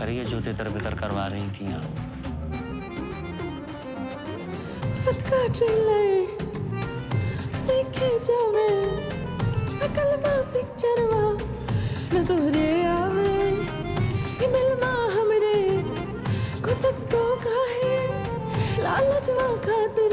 करिए, जो तेरे बितर करवा रही थी यहाँ। वक्त का ट्रेलर देखे जावे, अकल मा पिक्चर वा। न तोहरे आवे ईमेल मा हमरे। खुसत तो काहे लालच वा खातिर